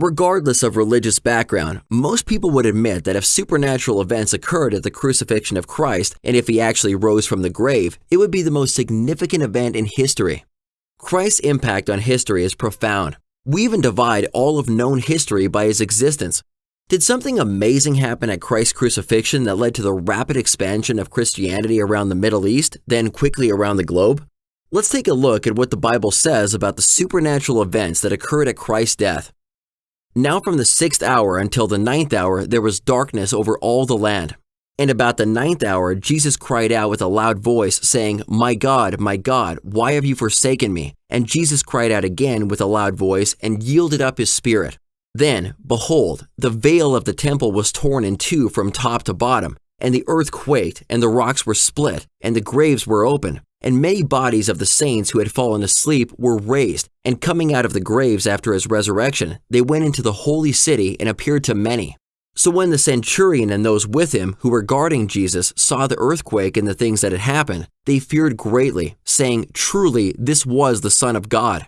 Regardless of religious background, most people would admit that if supernatural events occurred at the crucifixion of Christ and if he actually rose from the grave, it would be the most significant event in history. Christ's impact on history is profound. We even divide all of known history by his existence. Did something amazing happen at Christ's crucifixion that led to the rapid expansion of Christianity around the Middle East, then quickly around the globe? Let's take a look at what the Bible says about the supernatural events that occurred at Christ's death. Now from the sixth hour until the ninth hour there was darkness over all the land. And about the ninth hour Jesus cried out with a loud voice, saying, My God, my God, why have you forsaken me? And Jesus cried out again with a loud voice and yielded up his spirit. Then, behold, the veil of the temple was torn in two from top to bottom, and the earth quaked, and the rocks were split, and the graves were open, and many bodies of the saints who had fallen asleep were raised, and coming out of the graves after his resurrection, they went into the holy city and appeared to many. So when the centurion and those with him who were guarding Jesus saw the earthquake and the things that had happened, they feared greatly, saying, Truly, this was the Son of God.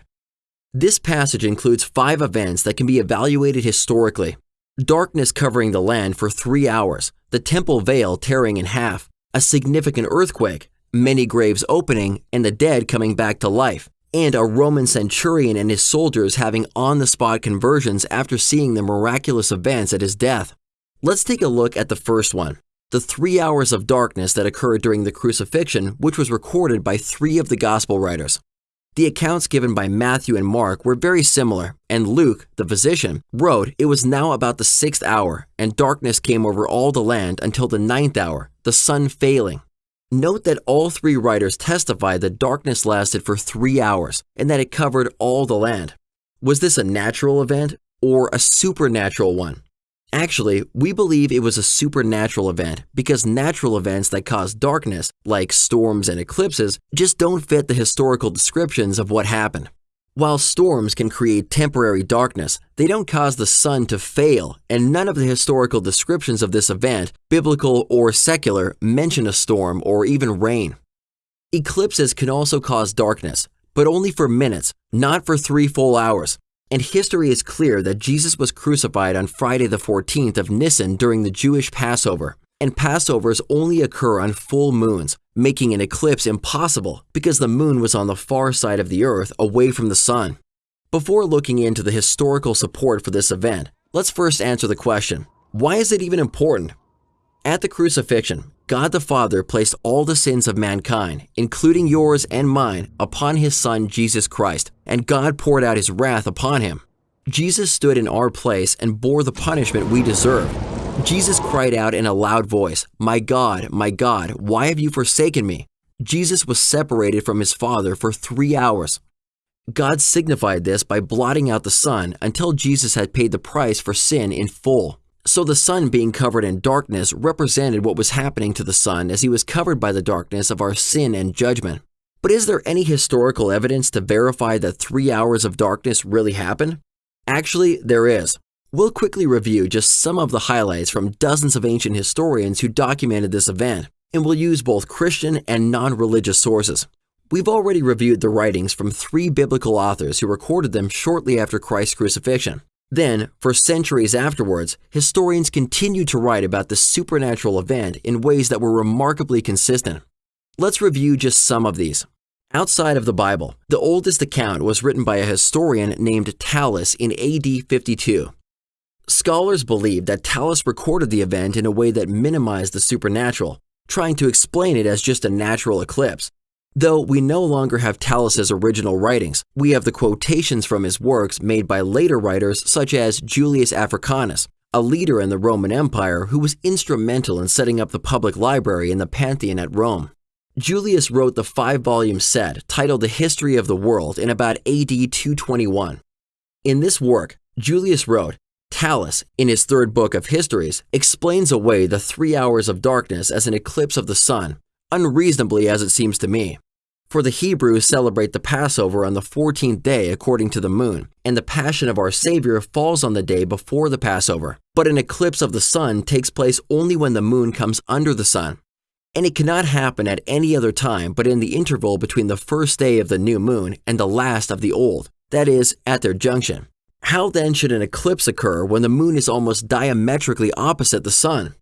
This passage includes five events that can be evaluated historically. Darkness covering the land for three hours, the temple veil tearing in half, a significant earthquake, many graves opening, and the dead coming back to life, and a Roman centurion and his soldiers having on-the-spot conversions after seeing the miraculous events at his death. Let's take a look at the first one, the three hours of darkness that occurred during the crucifixion, which was recorded by three of the gospel writers. The accounts given by Matthew and Mark were very similar, and Luke, the physician, wrote it was now about the sixth hour, and darkness came over all the land until the ninth hour, the sun failing. Note that all three writers testify that darkness lasted for three hours and that it covered all the land. Was this a natural event or a supernatural one? Actually, we believe it was a supernatural event because natural events that cause darkness, like storms and eclipses, just don't fit the historical descriptions of what happened. While storms can create temporary darkness, they don't cause the sun to fail, and none of the historical descriptions of this event, biblical or secular, mention a storm or even rain. Eclipses can also cause darkness, but only for minutes, not for three full hours. And history is clear that Jesus was crucified on Friday the 14th of Nisan during the Jewish Passover. And Passovers only occur on full moons, making an eclipse impossible because the moon was on the far side of the earth away from the sun. Before looking into the historical support for this event, let's first answer the question, why is it even important? At the crucifixion, God the Father placed all the sins of mankind, including yours and mine, upon his Son Jesus Christ, and God poured out his wrath upon him. Jesus stood in our place and bore the punishment we deserved. Jesus cried out in a loud voice, My God, my God, why have you forsaken me? Jesus was separated from his Father for three hours. God signified this by blotting out the sun until Jesus had paid the price for sin in full. So the sun being covered in darkness represented what was happening to the sun as he was covered by the darkness of our sin and judgment. But is there any historical evidence to verify that three hours of darkness really happened? Actually, there is. We'll quickly review just some of the highlights from dozens of ancient historians who documented this event, and we'll use both Christian and non-religious sources. We've already reviewed the writings from three biblical authors who recorded them shortly after Christ's crucifixion. Then, for centuries afterwards, historians continued to write about this supernatural event in ways that were remarkably consistent. Let's review just some of these. Outside of the Bible, the oldest account was written by a historian named Thallus in AD 52. Scholars believe that Thallus recorded the event in a way that minimized the supernatural, trying to explain it as just a natural eclipse, Though we no longer have Thallus's original writings, we have the quotations from his works made by later writers such as Julius Africanus, a leader in the Roman Empire who was instrumental in setting up the public library in the Pantheon at Rome. Julius wrote the five-volume set titled The History of the World in about AD 221. In this work, Julius wrote, Thallus, in his third book of Histories, explains away the three hours of darkness as an eclipse of the sun unreasonably as it seems to me. For the Hebrews celebrate the Passover on the 14th day according to the moon, and the Passion of our Savior falls on the day before the Passover. But an eclipse of the sun takes place only when the moon comes under the sun. And it cannot happen at any other time but in the interval between the first day of the new moon and the last of the old, that is, at their junction. How then should an eclipse occur when the moon is almost diametrically opposite the sun?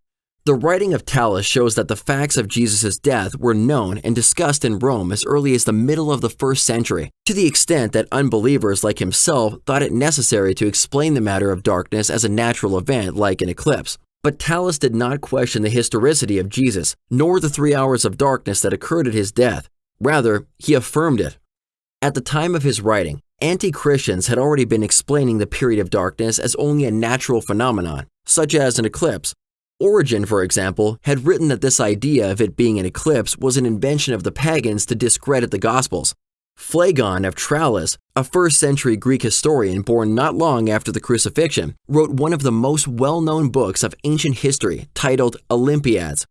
The writing of Thallus shows that the facts of Jesus' death were known and discussed in Rome as early as the middle of the first century, to the extent that unbelievers like himself thought it necessary to explain the matter of darkness as a natural event like an eclipse. But Thallus did not question the historicity of Jesus, nor the three hours of darkness that occurred at his death. Rather, he affirmed it. At the time of his writing, anti-Christians had already been explaining the period of darkness as only a natural phenomenon, such as an eclipse. Origen, for example, had written that this idea of it being an eclipse was an invention of the pagans to discredit the Gospels. Phlegon of Tralles, a first century Greek historian born not long after the crucifixion, wrote one of the most well known books of ancient history titled Olympiads.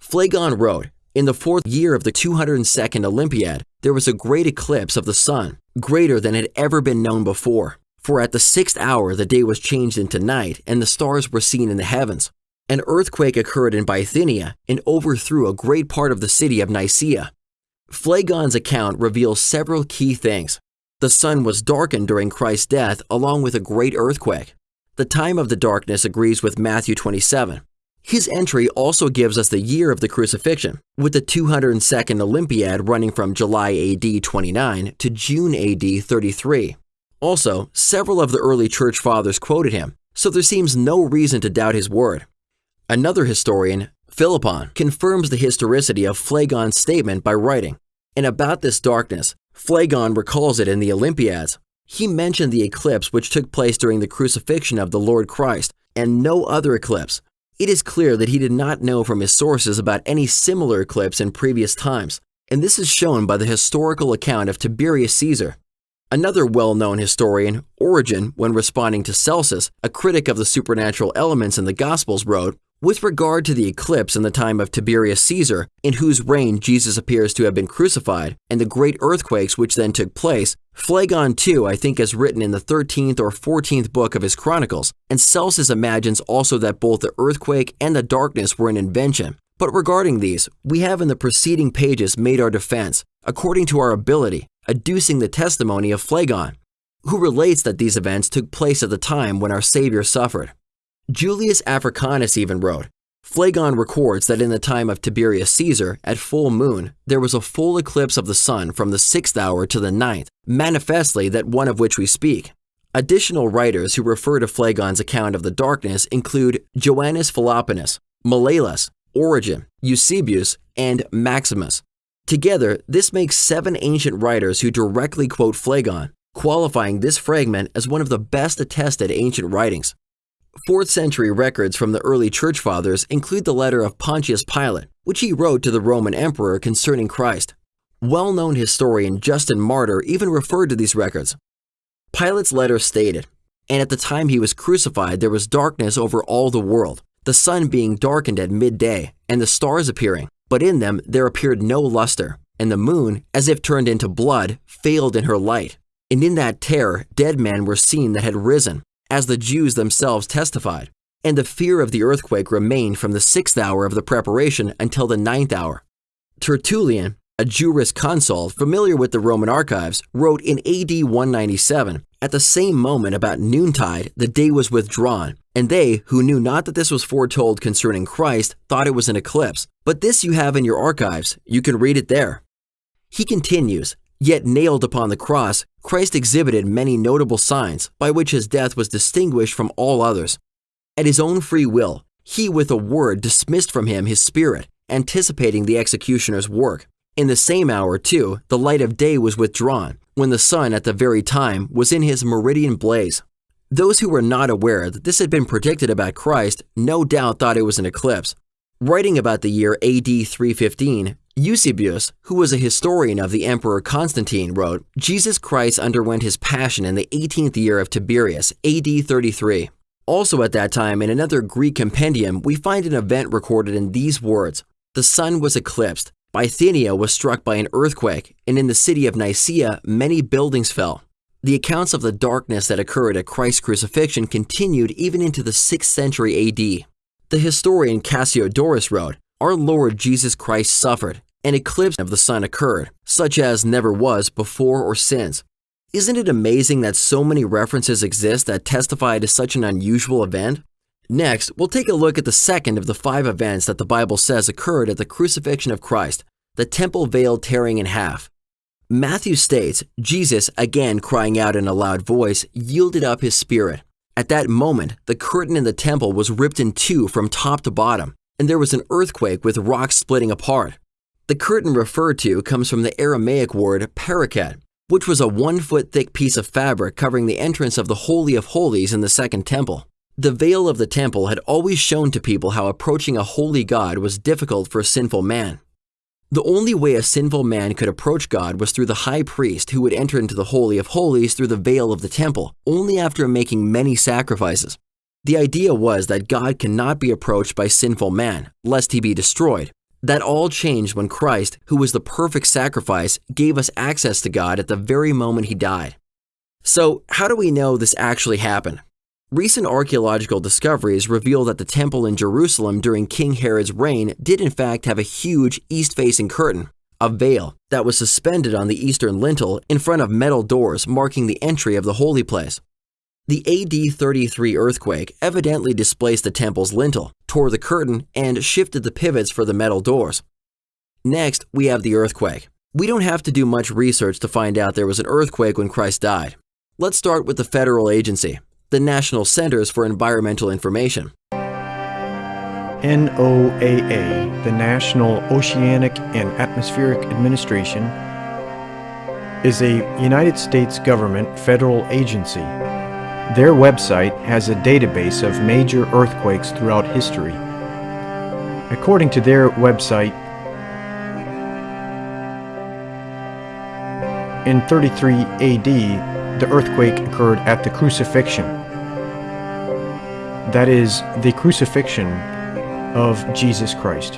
Phlegon wrote, In the fourth year of the 202nd Olympiad, there was a great eclipse of the sun, greater than had ever been known before. For at the sixth hour the day was changed into night, and the stars were seen in the heavens. An earthquake occurred in Bithynia and overthrew a great part of the city of Nicaea. Phlegon's account reveals several key things. The sun was darkened during Christ's death along with a great earthquake. The time of the darkness agrees with Matthew 27. His entry also gives us the year of the crucifixion, with the 202nd Olympiad running from July AD 29 to June AD 33. Also, several of the early church fathers quoted him, so there seems no reason to doubt his word. Another historian, Philippon, confirms the historicity of Phlegon's statement by writing, and about this darkness, Phlegon recalls it in the Olympiads. He mentioned the eclipse which took place during the crucifixion of the Lord Christ, and no other eclipse. It is clear that he did not know from his sources about any similar eclipse in previous times, and this is shown by the historical account of Tiberius Caesar. Another well-known historian, Origen, when responding to Celsus, a critic of the supernatural elements in the Gospels, wrote, with regard to the eclipse in the time of Tiberius Caesar, in whose reign Jesus appears to have been crucified, and the great earthquakes which then took place, Phlegon too I think is written in the 13th or 14th book of his Chronicles, and Celsus imagines also that both the earthquake and the darkness were an invention. But regarding these, we have in the preceding pages made our defense, according to our ability, adducing the testimony of Phlegon, who relates that these events took place at the time when our Savior suffered. Julius Africanus even wrote, Phlegon records that in the time of Tiberius Caesar, at full moon, there was a full eclipse of the sun from the sixth hour to the ninth, manifestly that one of which we speak. Additional writers who refer to Phlegon's account of the darkness include Joannes Philoponus, Malalas, Origen, Eusebius, and Maximus. Together, this makes seven ancient writers who directly quote Phlegon, qualifying this fragment as one of the best attested ancient writings. 4th century records from the early church fathers include the letter of Pontius Pilate, which he wrote to the Roman emperor concerning Christ. Well-known historian Justin Martyr even referred to these records. Pilate's letter stated, And at the time he was crucified there was darkness over all the world, the sun being darkened at midday, and the stars appearing, but in them there appeared no luster, and the moon, as if turned into blood, failed in her light. And in that terror dead men were seen that had risen, as the Jews themselves testified, and the fear of the earthquake remained from the sixth hour of the preparation until the ninth hour. Tertullian, a jurisconsult familiar with the Roman archives, wrote in AD 197, At the same moment about noontide the day was withdrawn, and they, who knew not that this was foretold concerning Christ, thought it was an eclipse. But this you have in your archives, you can read it there. He continues, Yet nailed upon the cross, Christ exhibited many notable signs by which his death was distinguished from all others. At his own free will, he with a word dismissed from him his spirit, anticipating the executioner's work. In the same hour, too, the light of day was withdrawn, when the sun at the very time was in his meridian blaze. Those who were not aware that this had been predicted about Christ no doubt thought it was an eclipse. Writing about the year AD 315, Eusebius, who was a historian of the Emperor Constantine, wrote, Jesus Christ underwent his passion in the 18th year of Tiberius, AD 33. Also at that time, in another Greek compendium, we find an event recorded in these words, The sun was eclipsed, Bithynia was struck by an earthquake, and in the city of Nicaea many buildings fell. The accounts of the darkness that occurred at Christ's crucifixion continued even into the 6th century AD. The historian Cassiodorus wrote, Our Lord Jesus Christ suffered, an eclipse of the sun occurred, such as never was before or since. Isn't it amazing that so many references exist that testify to such an unusual event? Next, we'll take a look at the second of the five events that the Bible says occurred at the crucifixion of Christ, the temple veil tearing in half. Matthew states, Jesus, again crying out in a loud voice, yielded up his spirit. At that moment, the curtain in the temple was ripped in two from top to bottom, and there was an earthquake with rocks splitting apart. The curtain referred to comes from the Aramaic word paraket, which was a one foot thick piece of fabric covering the entrance of the Holy of Holies in the Second Temple. The veil of the temple had always shown to people how approaching a holy God was difficult for a sinful man. The only way a sinful man could approach God was through the high priest who would enter into the Holy of Holies through the veil of the temple, only after making many sacrifices. The idea was that God cannot be approached by sinful man, lest he be destroyed. That all changed when Christ, who was the perfect sacrifice, gave us access to God at the very moment he died. So, how do we know this actually happened? Recent archaeological discoveries reveal that the temple in Jerusalem during King Herod's reign did in fact have a huge east-facing curtain, a veil, that was suspended on the eastern lintel in front of metal doors marking the entry of the holy place. The AD 33 earthquake evidently displaced the temple's lintel, tore the curtain, and shifted the pivots for the metal doors. Next, we have the earthquake. We don't have to do much research to find out there was an earthquake when Christ died. Let's start with the federal agency, the National Centers for Environmental Information. NOAA, the National Oceanic and Atmospheric Administration, is a United States government federal agency. Their website has a database of major earthquakes throughout history. According to their website, in 33 AD, the earthquake occurred at the crucifixion. That is, the crucifixion of Jesus Christ.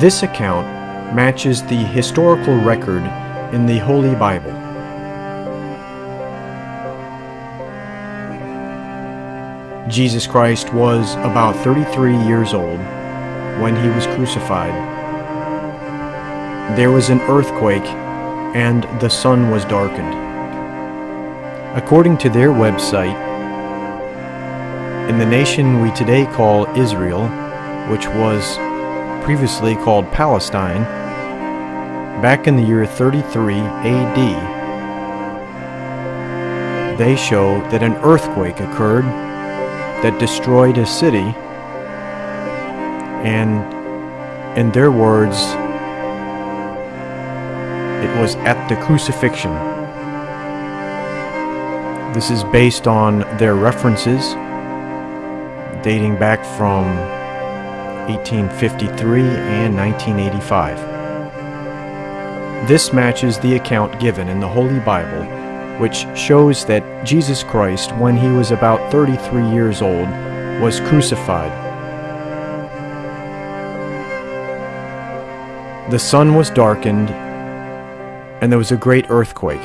This account matches the historical record in the Holy Bible. Jesus Christ was about 33 years old when he was crucified. There was an earthquake and the sun was darkened. According to their website, in the nation we today call Israel, which was previously called Palestine, back in the year 33 AD, they show that an earthquake occurred that destroyed a city, and in their words, it was at the crucifixion this is based on their references dating back from 1853 and 1985. This matches the account given in the Holy Bible, which shows that Jesus Christ, when he was about 33 years old, was crucified. The sun was darkened, and there was a great earthquake.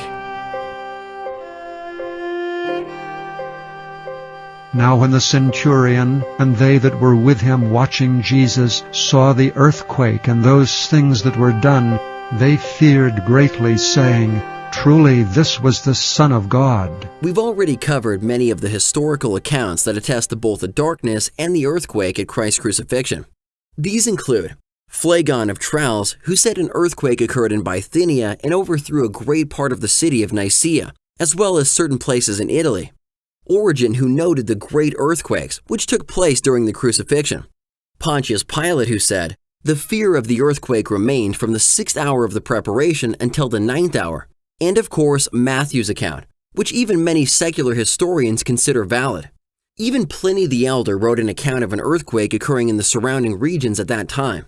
Now when the centurion and they that were with him watching Jesus saw the earthquake and those things that were done, they feared greatly, saying, Truly this was the Son of God. We've already covered many of the historical accounts that attest to both the darkness and the earthquake at Christ's crucifixion. These include Phlegon of Tralles, who said an earthquake occurred in Bithynia and overthrew a great part of the city of Nicaea, as well as certain places in Italy. Origen who noted the great earthquakes which took place during the crucifixion. Pontius Pilate who said, The fear of the earthquake remained from the sixth hour of the preparation until the ninth hour. And of course, Matthew's account, which even many secular historians consider valid. Even Pliny the Elder wrote an account of an earthquake occurring in the surrounding regions at that time.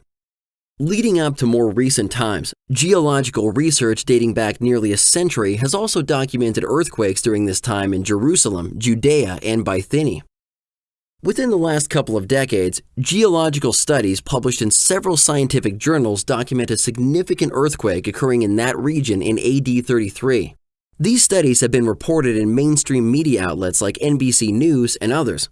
Leading up to more recent times, geological research dating back nearly a century has also documented earthquakes during this time in Jerusalem, Judea, and Bithynia. Within the last couple of decades, geological studies published in several scientific journals document a significant earthquake occurring in that region in AD 33. These studies have been reported in mainstream media outlets like NBC News and others.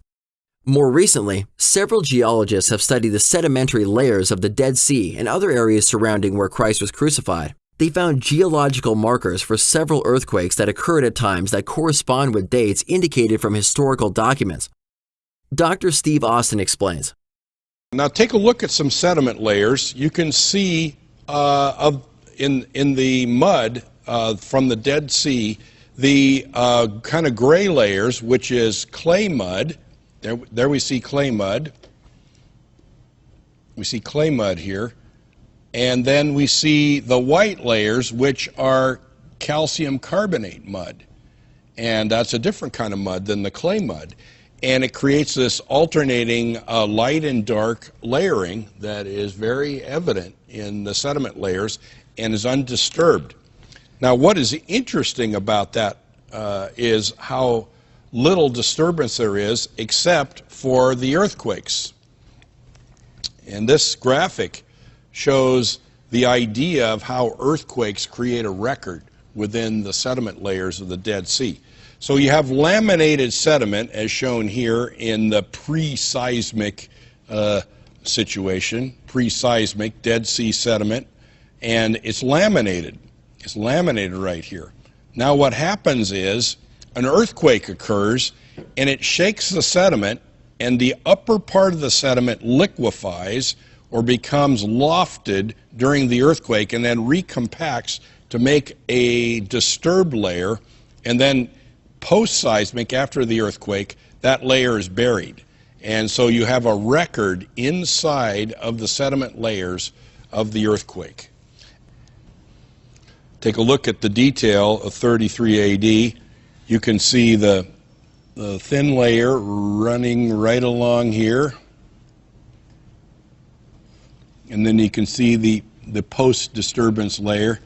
More recently, several geologists have studied the sedimentary layers of the Dead Sea and other areas surrounding where Christ was crucified. they found geological markers for several earthquakes that occurred at times that correspond with dates indicated from historical documents. Dr. Steve Austin explains. Now take a look at some sediment layers. You can see uh, in, in the mud uh, from the Dead Sea the uh, kind of gray layers, which is clay mud. There, there we see clay mud. We see clay mud here. And then we see the white layers, which are calcium carbonate mud. And that's a different kind of mud than the clay mud. And it creates this alternating uh, light and dark layering that is very evident in the sediment layers and is undisturbed. Now, what is interesting about that uh, is how little disturbance there is except for the earthquakes. And this graphic shows the idea of how earthquakes create a record within the sediment layers of the Dead Sea. So you have laminated sediment, as shown here in the pre-seismic uh, situation, pre-seismic Dead Sea sediment, and it's laminated. It's laminated right here. Now what happens is an earthquake occurs and it shakes the sediment and the upper part of the sediment liquefies or becomes lofted during the earthquake and then recompacts to make a disturbed layer and then post-seismic after the earthquake that layer is buried. And so you have a record inside of the sediment layers of the earthquake. Take a look at the detail of 33 AD you can see the, the thin layer running right along here. And then you can see the, the post-disturbance layer.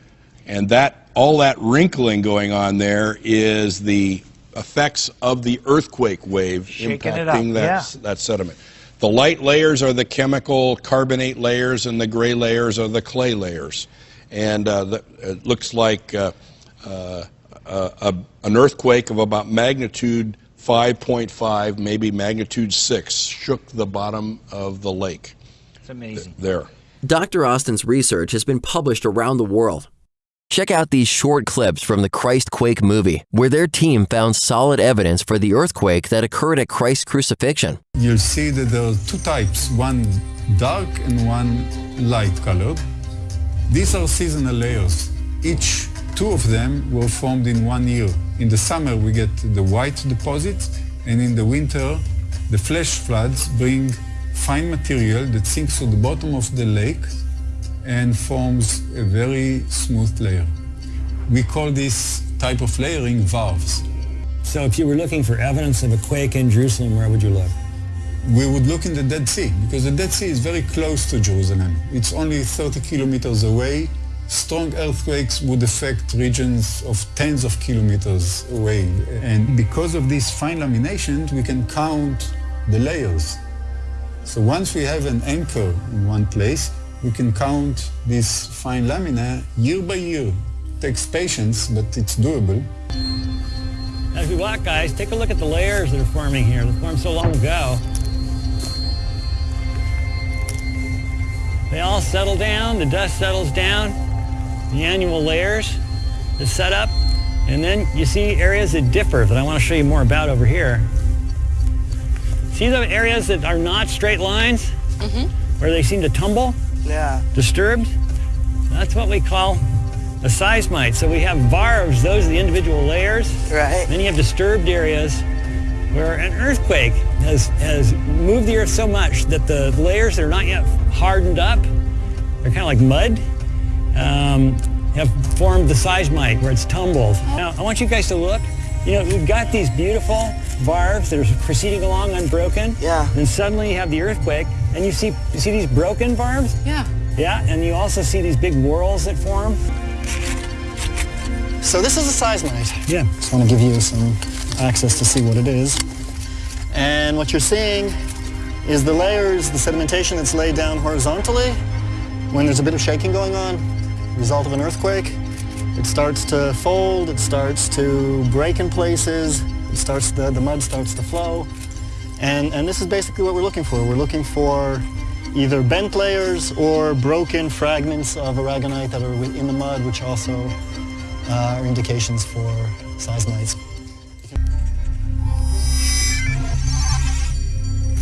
And that all that wrinkling going on there is the effects of the earthquake wave Shaking impacting that, yeah. that sediment. The light layers are the chemical carbonate layers, and the gray layers are the clay layers. And uh, the, it looks like uh, uh, a, an earthquake of about magnitude 5.5, maybe magnitude 6, shook the bottom of the lake. It's amazing. There. Dr. Austin's research has been published around the world. Check out these short clips from the Christ Quake movie, where their team found solid evidence for the earthquake that occurred at Christ's crucifixion. You'll see that there are two types, one dark and one light colored. These are seasonal layers. Each two of them were formed in one year. In the summer we get the white deposits and in the winter the flash floods bring fine material that sinks to the bottom of the lake and forms a very smooth layer. We call this type of layering varves. So if you were looking for evidence of a quake in Jerusalem, where would you look? We would look in the Dead Sea because the Dead Sea is very close to Jerusalem. It's only 30 kilometers away. Strong earthquakes would affect regions of tens of kilometers away. And because of these fine laminations, we can count the layers. So once we have an anchor in one place, we can count this fine lamina year by year. It takes patience, but it's doable. As we walk, guys, take a look at the layers that are forming here. They formed so long ago. They all settle down, the dust settles down, the annual layers is set up, and then you see areas that differ that I want to show you more about over here. See the areas that are not straight lines? Mm-hmm. Where they seem to tumble? Yeah. disturbed. That's what we call a seismite. So we have varves, those are the individual layers. Right. Then you have disturbed areas where an earthquake has, has moved the earth so much that the layers that are not yet hardened up, they're kind of like mud, um, have formed the seismite where it's tumbled. Now, I want you guys to look. You know, we've got these beautiful varves that are proceeding along unbroken. Yeah. Then suddenly you have the earthquake, and you see, you see these broken varves? Yeah. Yeah, and you also see these big whorls that form. So this is a seismite. Yeah. Just want to give you some access to see what it is. And what you're seeing is the layers, the sedimentation that's laid down horizontally when there's a bit of shaking going on, result of an earthquake. It starts to fold, it starts to break in places, it starts the, the mud starts to flow. And, and this is basically what we're looking for. We're looking for either bent layers or broken fragments of aragonite that are in the mud, which also uh, are indications for seismites.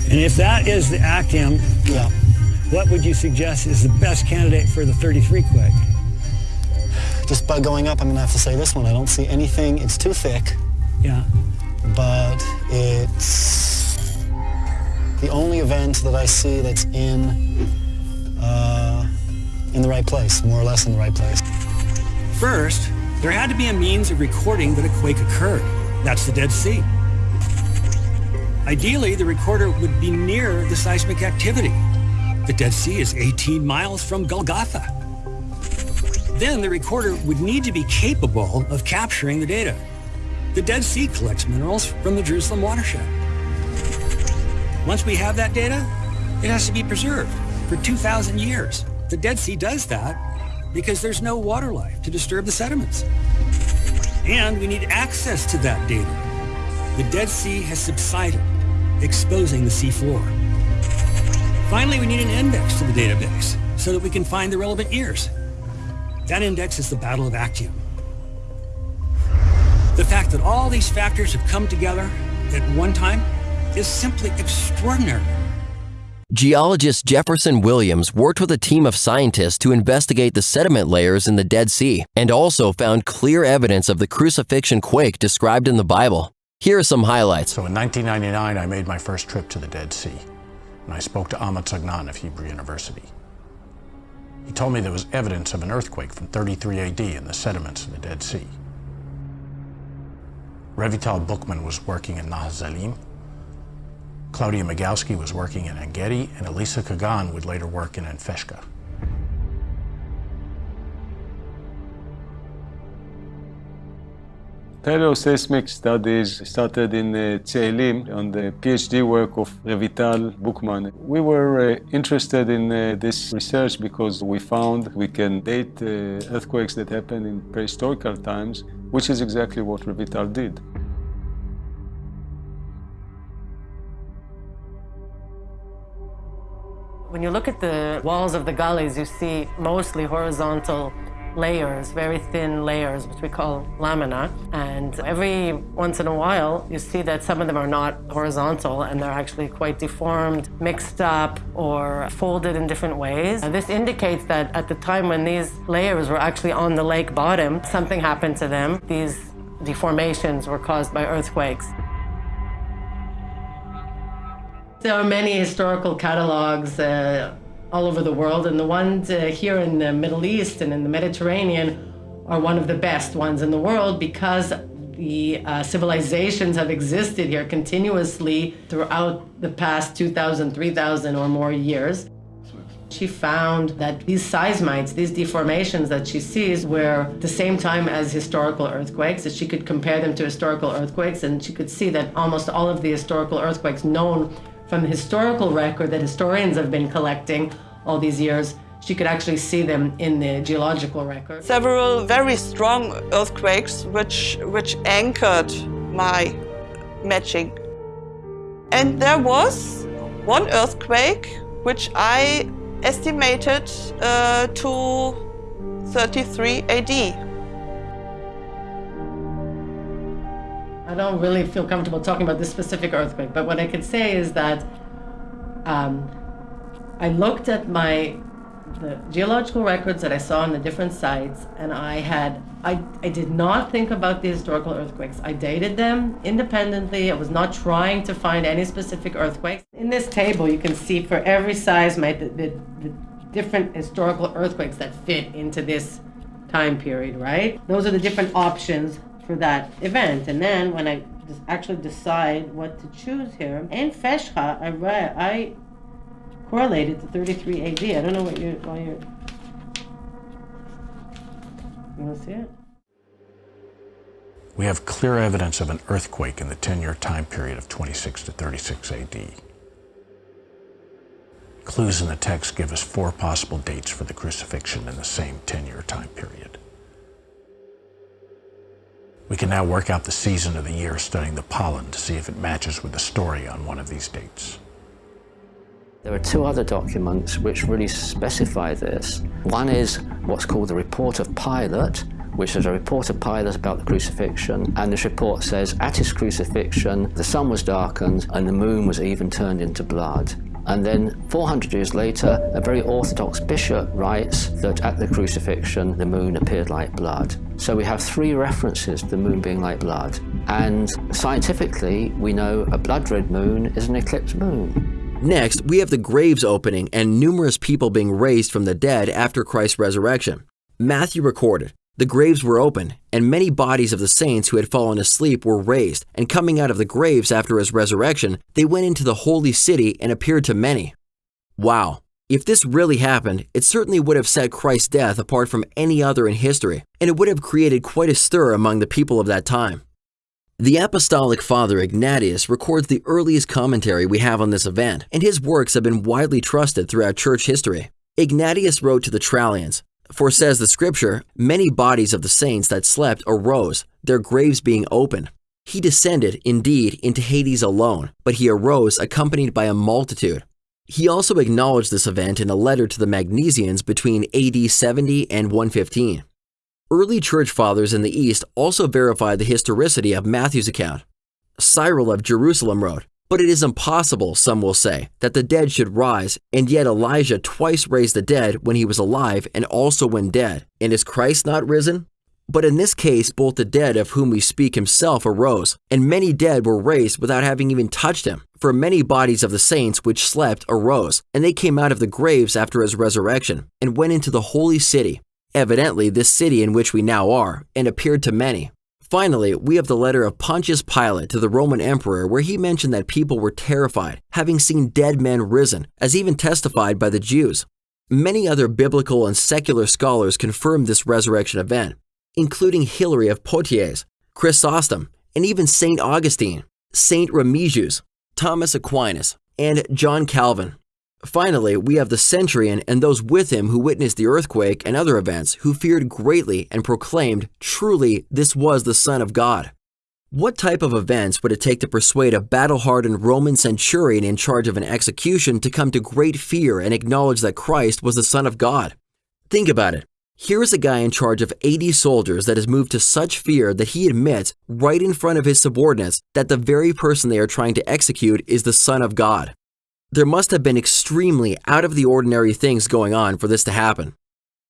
And if that is the Actium, Yeah. what would you suggest is the best candidate for the 33 quake? Just by going up, I'm gonna have to say this one. I don't see anything. It's too thick, Yeah. but it's the only event that I see that's in uh, in the right place, more or less in the right place. First, there had to be a means of recording that a quake occurred. That's the Dead Sea. Ideally, the recorder would be near the seismic activity. The Dead Sea is 18 miles from Golgotha. Then the recorder would need to be capable of capturing the data. The Dead Sea collects minerals from the Jerusalem watershed. Once we have that data, it has to be preserved for 2,000 years. The Dead Sea does that because there's no water life to disturb the sediments. And we need access to that data. The Dead Sea has subsided, exposing the seafloor. Finally, we need an index to the database so that we can find the relevant years. That index is the Battle of Actium. The fact that all these factors have come together at one time is simply extraordinary. Geologist Jefferson Williams worked with a team of scientists to investigate the sediment layers in the Dead Sea and also found clear evidence of the crucifixion quake described in the Bible. Here are some highlights. So in 1999, I made my first trip to the Dead Sea, and I spoke to Amotz Agnon of Hebrew University. He told me there was evidence of an earthquake from 33 AD in the sediments of the Dead Sea. Revital Buchman was working in Nahazalim, Claudia Migowski was working in Engedi, and Elisa Kagan would later work in Enfeshka. Paleoseismic studies started in uh, Tselim on the PhD work of Revital Buchman. We were uh, interested in uh, this research because we found we can date uh, earthquakes that happened in prehistorical times, which is exactly what Revital did. When you look at the walls of the gullies, you see mostly horizontal layers, very thin layers, which we call lamina. And every once in a while, you see that some of them are not horizontal and they're actually quite deformed, mixed up, or folded in different ways. This indicates that at the time when these layers were actually on the lake bottom, something happened to them. These deformations were caused by earthquakes. There are many historical catalogs uh, all over the world, and the ones uh, here in the Middle East and in the Mediterranean are one of the best ones in the world because the uh, civilizations have existed here continuously throughout the past 2,000, 3,000 or more years. She found that these seismites, these deformations that she sees, were the same time as historical earthquakes, that she could compare them to historical earthquakes, and she could see that almost all of the historical earthquakes known from the historical record that historians have been collecting all these years, she could actually see them in the geological record. Several very strong earthquakes which, which anchored my matching. And there was one earthquake which I estimated uh, to 33 AD. I don't really feel comfortable talking about this specific earthquake, but what I could say is that um, I looked at my the geological records that I saw on the different sites, and I had I, I did not think about the historical earthquakes. I dated them independently. I was not trying to find any specific earthquakes. In this table, you can see for every seismite the, the, the different historical earthquakes that fit into this time period, right? Those are the different options for that event. And then when I actually decide what to choose here, in Feshcha, I read, I correlated to 33 AD. I don't know what you're, why you're, you want to see it? We have clear evidence of an earthquake in the 10-year time period of 26 to 36 AD. Clues in the text give us four possible dates for the crucifixion in the same 10-year time period. We can now work out the season of the year studying the pollen to see if it matches with the story on one of these dates. There are two other documents which really specify this. One is what's called the Report of Pilate, which is a report of Pilate about the crucifixion, and this report says, at his crucifixion, the sun was darkened and the moon was even turned into blood. And then 400 years later, a very orthodox bishop writes that at the crucifixion, the moon appeared like blood. So we have three references to the moon being like blood. And scientifically, we know a blood red moon is an eclipsed moon. Next, we have the graves opening and numerous people being raised from the dead after Christ's resurrection. Matthew recorded, the graves were opened, and many bodies of the saints who had fallen asleep were raised, and coming out of the graves after his resurrection, they went into the holy city and appeared to many. Wow, if this really happened, it certainly would have set Christ's death apart from any other in history, and it would have created quite a stir among the people of that time. The Apostolic Father Ignatius records the earliest commentary we have on this event, and his works have been widely trusted throughout church history. Ignatius wrote to the Trallians, For says the scripture, many bodies of the saints that slept arose, their graves being opened. He descended, indeed, into Hades alone, but he arose accompanied by a multitude. He also acknowledged this event in a letter to the Magnesians between AD 70 and 115. Early church fathers in the East also verified the historicity of Matthew's account. Cyril of Jerusalem wrote, But it is impossible, some will say, that the dead should rise, and yet Elijah twice raised the dead when he was alive and also when dead. And is Christ not risen? But in this case, both the dead of whom we speak himself arose, and many dead were raised without having even touched him. For many bodies of the saints which slept arose, and they came out of the graves after his resurrection, and went into the holy city, evidently this city in which we now are, and appeared to many. Finally, we have the letter of Pontius Pilate to the Roman emperor where he mentioned that people were terrified, having seen dead men risen, as even testified by the Jews. Many other biblical and secular scholars confirm this resurrection event, including Hilary of Poitiers, Chrysostom, and even St. Augustine, St. Remigius, Thomas Aquinas, and John Calvin. Finally, we have the centurion and those with him who witnessed the earthquake and other events, who feared greatly and proclaimed, Truly, this was the Son of God. What type of events would it take to persuade a battle-hardened Roman centurion in charge of an execution to come to great fear and acknowledge that Christ was the Son of God? Think about it. Here is a guy in charge of 80 soldiers that is moved to such fear that he admits, right in front of his subordinates, that the very person they are trying to execute is the Son of God. There must have been extremely out of the ordinary things going on for this to happen.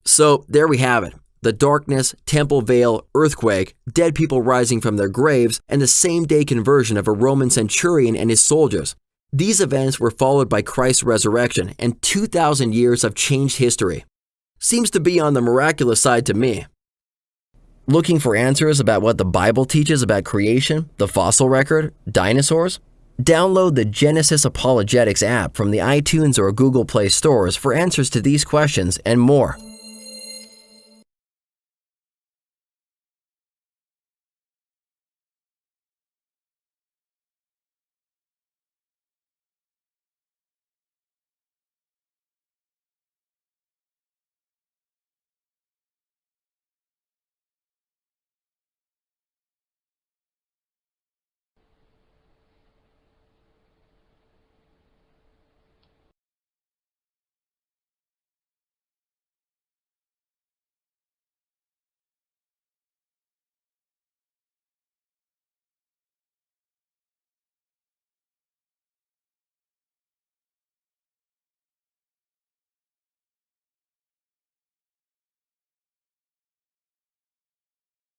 So there we have it. The darkness, temple veil, earthquake, dead people rising from their graves, and the same day conversion of a Roman centurion and his soldiers. These events were followed by Christ's resurrection and 2,000 years of changed history seems to be on the miraculous side to me. Looking for answers about what the Bible teaches about creation, the fossil record, dinosaurs? Download the Genesis Apologetics app from the iTunes or Google Play stores for answers to these questions and more.